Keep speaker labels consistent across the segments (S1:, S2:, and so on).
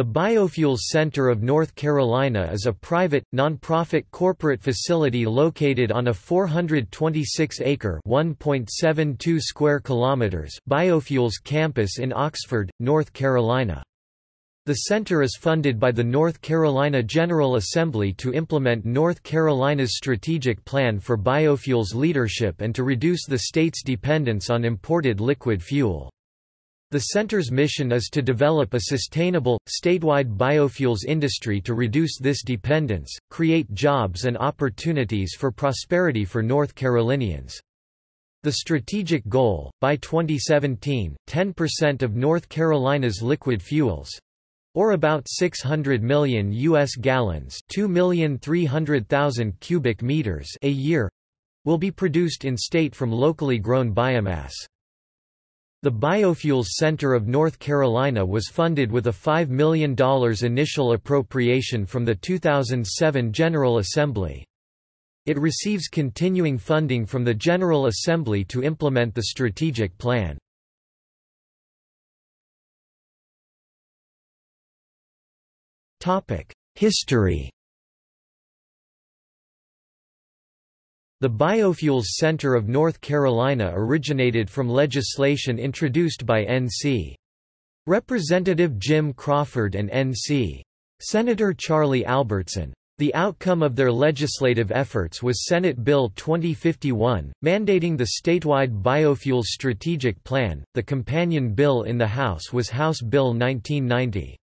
S1: The Biofuels Center of North Carolina is a private, nonprofit corporate facility located on a 426-acre (1.72 square kilometers) biofuels campus in Oxford, North Carolina. The center is funded by the North Carolina General Assembly to implement North Carolina's strategic plan for biofuels leadership and to reduce the state's dependence on imported liquid fuel. The center's mission is to develop a sustainable, statewide biofuels industry to reduce this dependence, create jobs and opportunities for prosperity for North Carolinians. The strategic goal, by 2017, 10% of North Carolina's liquid fuels or about 600 million US gallons, 2,300,000 cubic meters a year will be produced in state from locally grown biomass. The Biofuels Center of North Carolina was funded with a $5 million initial appropriation from the 2007 General Assembly. It receives continuing funding from the General Assembly to implement the strategic plan. History The Biofuels Center of North Carolina originated from legislation introduced by N.C. Representative Jim Crawford and N.C. Senator Charlie Albertson. The outcome of their legislative efforts was Senate Bill 2051, mandating the statewide biofuels strategic plan. The companion bill in the House was House Bill 1990.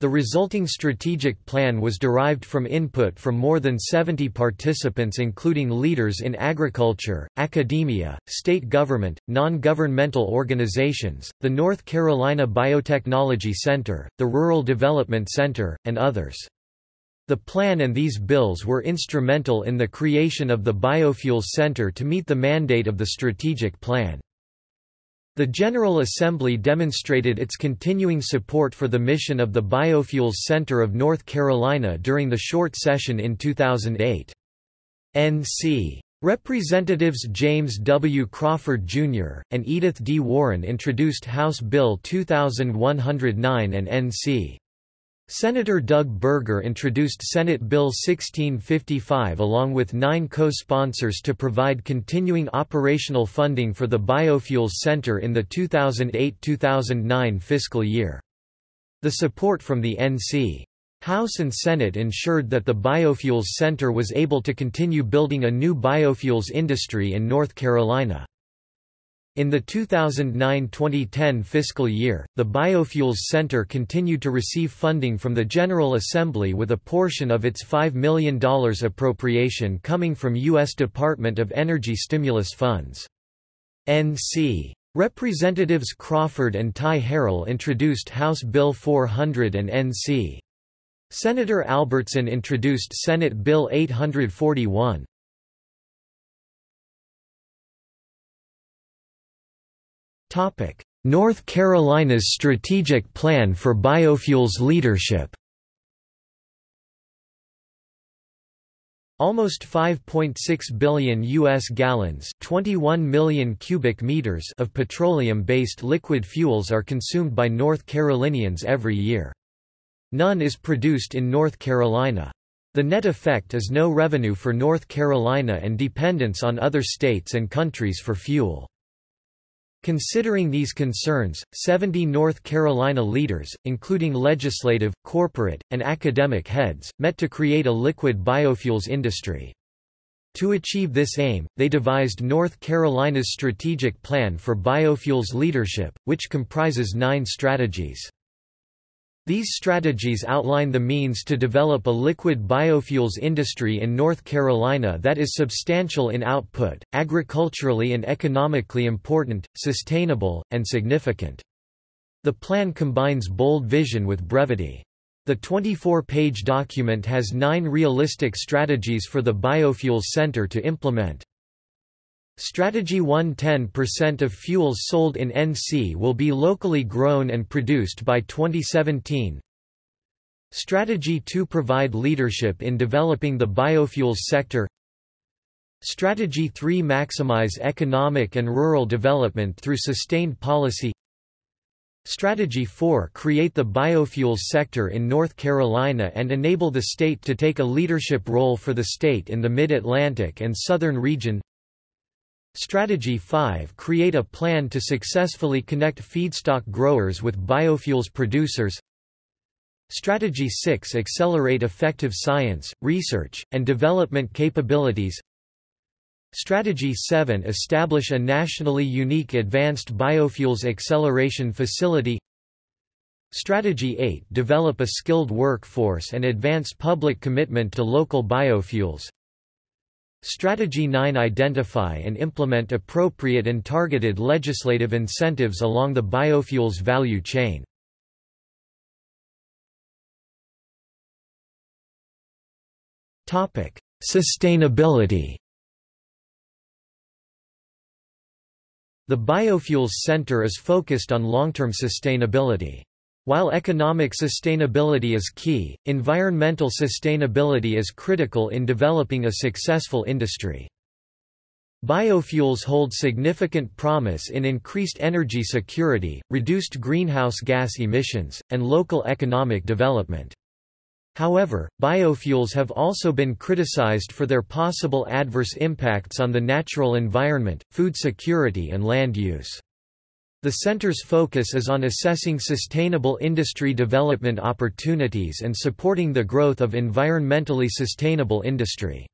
S1: The resulting strategic plan was derived from input from more than 70 participants including leaders in agriculture, academia, state government, non-governmental organizations, the North Carolina Biotechnology Center, the Rural Development Center, and others. The plan and these bills were instrumental in the creation of the Biofuels Center to meet the mandate of the strategic plan. The General Assembly demonstrated its continuing support for the mission of the Biofuels Center of North Carolina during the short session in 2008. N.C. Representatives James W. Crawford, Jr., and Edith D. Warren introduced House Bill 2109 and N.C. Senator Doug Berger introduced Senate Bill 1655 along with nine co-sponsors to provide continuing operational funding for the Biofuels Center in the 2008–2009 fiscal year. The support from the N.C. House and Senate ensured that the Biofuels Center was able to continue building a new biofuels industry in North Carolina. In the 2009–2010 fiscal year, the Biofuels Center continued to receive funding from the General Assembly with a portion of its $5 million appropriation coming from U.S. Department of Energy stimulus funds. N.C. Representatives Crawford and Ty Harrell introduced House Bill 400 and N.C. Senator Albertson introduced Senate Bill 841. North Carolina's strategic plan for biofuels leadership Almost 5.6 billion US gallons, 21 million cubic meters of petroleum-based liquid fuels are consumed by North Carolinians every year. None is produced in North Carolina. The net effect is no revenue for North Carolina and dependence on other states and countries for fuel. Considering these concerns, 70 North Carolina leaders, including legislative, corporate, and academic heads, met to create a liquid biofuels industry. To achieve this aim, they devised North Carolina's Strategic Plan for Biofuels Leadership, which comprises nine strategies. These strategies outline the means to develop a liquid biofuels industry in North Carolina that is substantial in output, agriculturally and economically important, sustainable, and significant. The plan combines bold vision with brevity. The 24-page document has nine realistic strategies for the Biofuels Center to implement. Strategy 1 10% of fuels sold in NC will be locally grown and produced by 2017. Strategy 2 Provide leadership in developing the biofuels sector. Strategy 3 Maximize economic and rural development through sustained policy. Strategy 4 Create the biofuels sector in North Carolina and enable the state to take a leadership role for the state in the Mid-Atlantic and Southern region Strategy 5 Create a plan to successfully connect feedstock growers with biofuels producers. Strategy 6 Accelerate effective science, research, and development capabilities. Strategy 7 Establish a nationally unique Advanced Biofuels Acceleration Facility. Strategy 8 Develop a skilled workforce and advance public commitment to local biofuels Strategy 9 Identify and implement appropriate and targeted legislative incentives along the biofuels value chain. Sustainability The Biofuels Center is focused on long-term sustainability. While economic sustainability is key, environmental sustainability is critical in developing a successful industry. Biofuels hold significant promise in increased energy security, reduced greenhouse gas emissions, and local economic development. However, biofuels have also been criticized for their possible adverse impacts on the natural environment, food security and land use. The center's focus is on assessing sustainable industry development opportunities and supporting the growth of environmentally sustainable industry.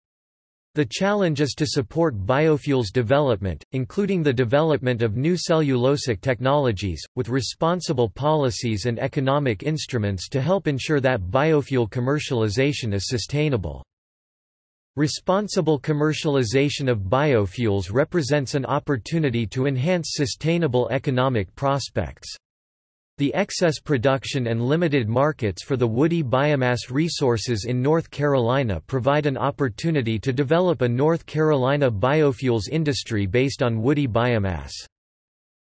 S1: The challenge is to support biofuels development, including the development of new cellulosic technologies, with responsible policies and economic instruments to help ensure that biofuel commercialization is sustainable. Responsible commercialization of biofuels represents an opportunity to enhance sustainable economic prospects. The excess production and limited markets for the woody biomass resources in North Carolina provide an opportunity to develop a North Carolina biofuels industry based on woody biomass.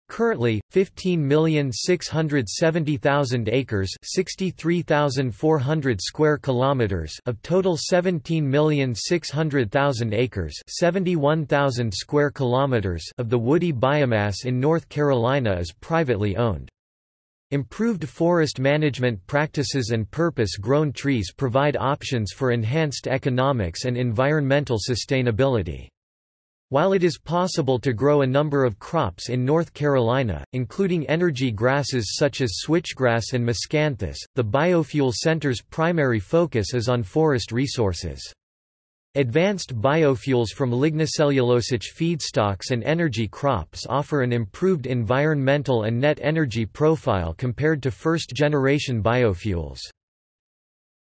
S1: Currently, 15,670,000 acres, 63,400 square kilometers of total 17,600,000 acres, 71,000 square kilometers of the woody biomass in North Carolina is privately owned. Improved forest management practices and purpose-grown trees provide options for enhanced economics and environmental sustainability. While it is possible to grow a number of crops in North Carolina, including energy grasses such as switchgrass and miscanthus, the Biofuel Center's primary focus is on forest resources. Advanced biofuels from lignocellulosic feedstocks and energy crops offer an improved environmental and net energy profile compared to first-generation biofuels.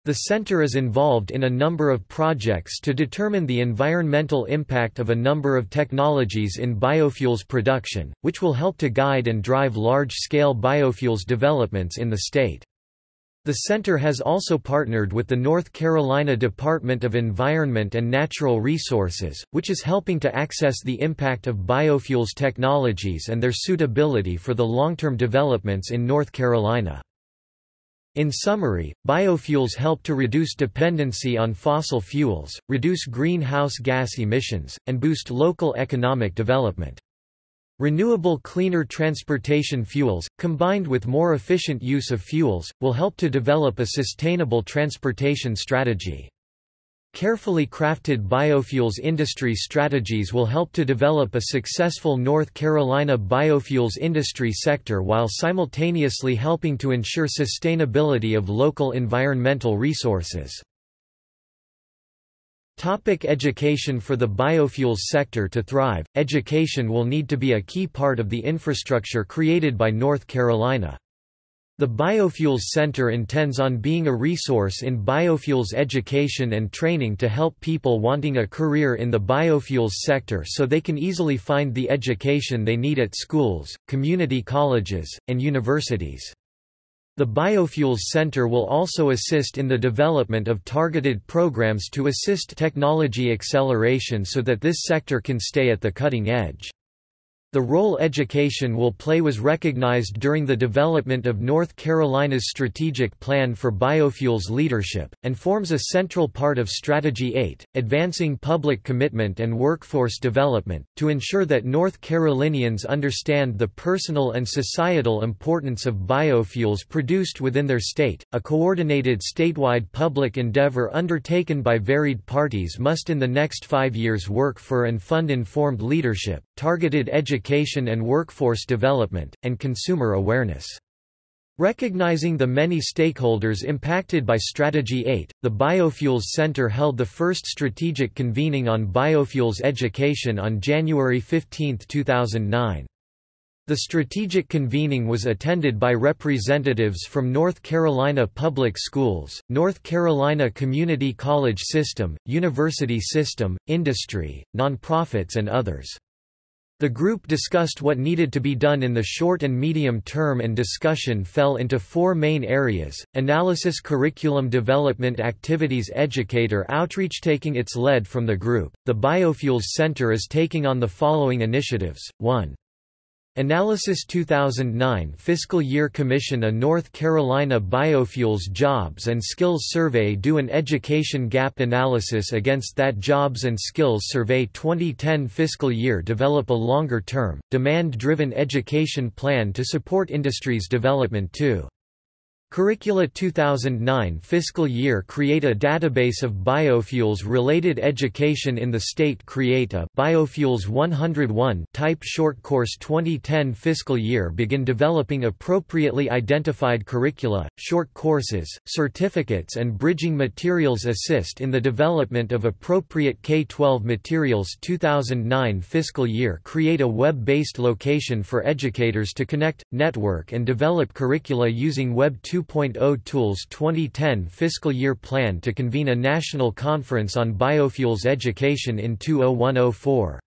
S1: The center is involved in a number of projects to determine the environmental impact of a number of technologies in biofuels production, which will help to guide and drive large-scale biofuels developments in the state. The center has also partnered with the North Carolina Department of Environment and Natural Resources, which is helping to access the impact of biofuels technologies and their suitability for the long-term developments in North Carolina. In summary, biofuels help to reduce dependency on fossil fuels, reduce greenhouse gas emissions, and boost local economic development. Renewable cleaner transportation fuels, combined with more efficient use of fuels, will help to develop a sustainable transportation strategy. Carefully crafted biofuels industry strategies will help to develop a successful North Carolina biofuels industry sector while simultaneously helping to ensure sustainability of local environmental resources. Topic education For the biofuels sector to thrive, education will need to be a key part of the infrastructure created by North Carolina. The Biofuels Center intends on being a resource in biofuels education and training to help people wanting a career in the biofuels sector so they can easily find the education they need at schools, community colleges, and universities. The Biofuels Center will also assist in the development of targeted programs to assist technology acceleration so that this sector can stay at the cutting edge. The role education will play was recognized during the development of North Carolina's strategic plan for biofuels leadership, and forms a central part of Strategy 8, advancing public commitment and workforce development, to ensure that North Carolinians understand the personal and societal importance of biofuels produced within their state. A coordinated statewide public endeavor undertaken by varied parties must in the next five years work for and fund informed leadership, targeted education and workforce development, and consumer awareness. Recognizing the many stakeholders impacted by Strategy 8, the Biofuels Center held the first strategic convening on biofuels education on January 15, 2009. The strategic convening was attended by representatives from North Carolina Public Schools, North Carolina Community College System, University System, industry, nonprofits and others. The group discussed what needed to be done in the short and medium term and discussion fell into four main areas, analysis curriculum development activities educator outreach Taking its lead from the group, the Biofuels Center is taking on the following initiatives, 1. Analysis 2009 Fiscal Year Commission A North Carolina Biofuels Jobs and Skills Survey Do an education gap analysis against that Jobs and Skills Survey 2010 Fiscal Year Develop a longer-term, demand-driven education plan to support industry's development too. Curricula 2009 fiscal year Create a database of biofuels-related education in the state Create a Biofuels 101 type short course 2010 fiscal year Begin developing appropriately identified curricula, short courses, certificates and bridging materials Assist in the development of appropriate K-12 materials. 2009 fiscal year Create a web-based location for educators to connect, network and develop curricula using Web 2 2.0 Tools 2010 fiscal year plan to convene a national conference on biofuels education in 20104.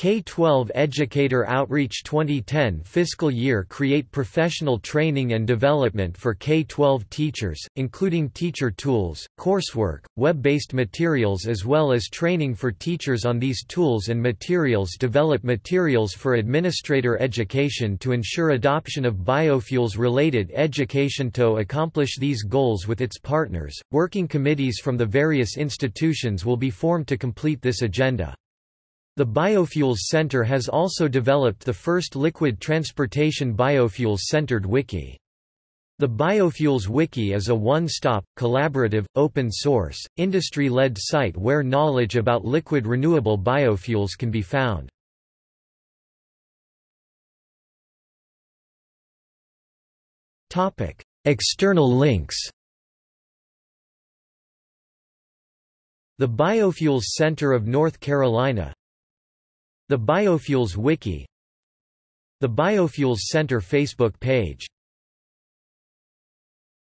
S1: K-12 Educator Outreach 2010 fiscal year create professional training and development for K-12 teachers, including teacher tools, coursework, web-based materials as well as training for teachers on these tools and materials develop materials for administrator education to ensure adoption of biofuels-related education to accomplish these goals with its partners. Working committees from the various institutions will be formed to complete this agenda. The Biofuels Center has also developed the first liquid transportation biofuels-centered wiki. The Biofuels Wiki is a one-stop, collaborative, open-source, industry-led site where knowledge about liquid renewable biofuels can be found. Topic External links The Biofuels Center of North Carolina the Biofuels Wiki The Biofuels Center Facebook page